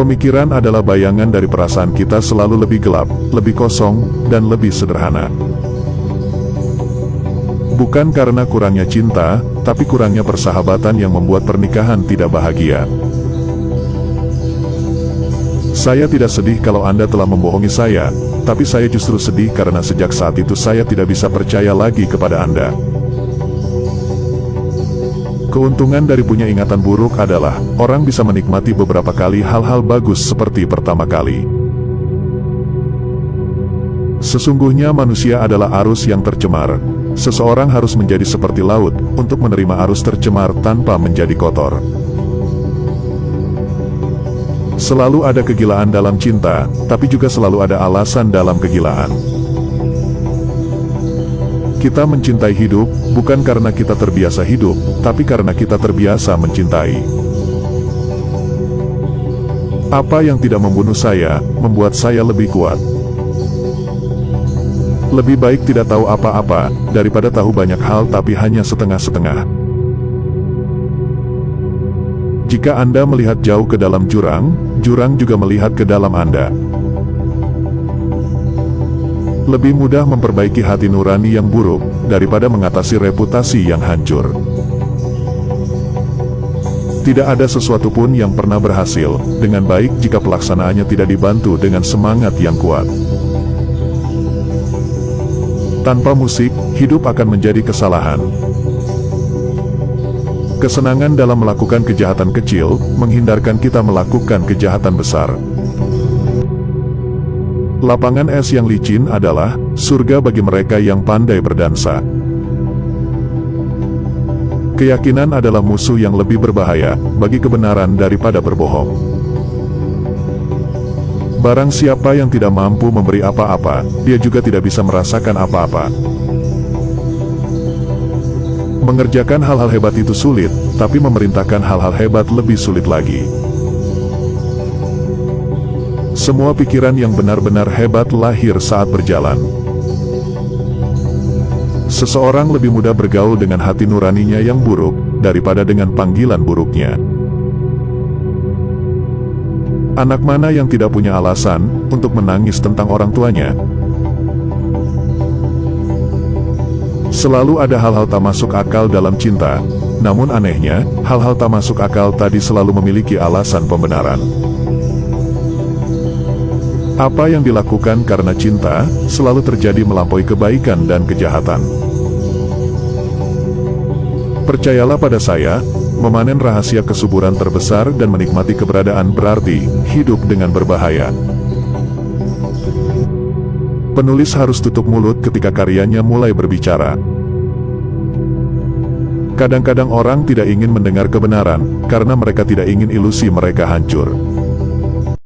Pemikiran adalah bayangan dari perasaan kita selalu lebih gelap, lebih kosong, dan lebih sederhana. Bukan karena kurangnya cinta, tapi kurangnya persahabatan yang membuat pernikahan tidak bahagia. Saya tidak sedih kalau Anda telah membohongi saya, tapi saya justru sedih karena sejak saat itu saya tidak bisa percaya lagi kepada Anda. Keuntungan dari punya ingatan buruk adalah, orang bisa menikmati beberapa kali hal-hal bagus seperti pertama kali. Sesungguhnya manusia adalah arus yang tercemar. Seseorang harus menjadi seperti laut, untuk menerima arus tercemar tanpa menjadi kotor. Selalu ada kegilaan dalam cinta, tapi juga selalu ada alasan dalam kegilaan. Kita mencintai hidup, bukan karena kita terbiasa hidup, tapi karena kita terbiasa mencintai. Apa yang tidak membunuh saya, membuat saya lebih kuat. Lebih baik tidak tahu apa-apa, daripada tahu banyak hal tapi hanya setengah-setengah. Jika Anda melihat jauh ke dalam jurang, jurang juga melihat ke dalam Anda. Lebih mudah memperbaiki hati nurani yang buruk, daripada mengatasi reputasi yang hancur. Tidak ada sesuatu pun yang pernah berhasil, dengan baik jika pelaksanaannya tidak dibantu dengan semangat yang kuat. Tanpa musik, hidup akan menjadi kesalahan. Kesenangan dalam melakukan kejahatan kecil, menghindarkan kita melakukan kejahatan besar. Lapangan es yang licin adalah surga bagi mereka yang pandai berdansa. Keyakinan adalah musuh yang lebih berbahaya bagi kebenaran daripada berbohong. Barang siapa yang tidak mampu memberi apa-apa, dia juga tidak bisa merasakan apa-apa. Mengerjakan hal-hal hebat itu sulit, tapi memerintahkan hal-hal hebat lebih sulit lagi. Semua pikiran yang benar-benar hebat lahir saat berjalan. Seseorang lebih mudah bergaul dengan hati nuraninya yang buruk, daripada dengan panggilan buruknya. Anak mana yang tidak punya alasan untuk menangis tentang orang tuanya? Selalu ada hal-hal tak masuk akal dalam cinta, namun anehnya, hal-hal tak masuk akal tadi selalu memiliki alasan pembenaran. Apa yang dilakukan karena cinta, selalu terjadi melampaui kebaikan dan kejahatan. Percayalah pada saya, memanen rahasia kesuburan terbesar dan menikmati keberadaan berarti, hidup dengan berbahaya. Penulis harus tutup mulut ketika karyanya mulai berbicara. Kadang-kadang orang tidak ingin mendengar kebenaran, karena mereka tidak ingin ilusi mereka hancur.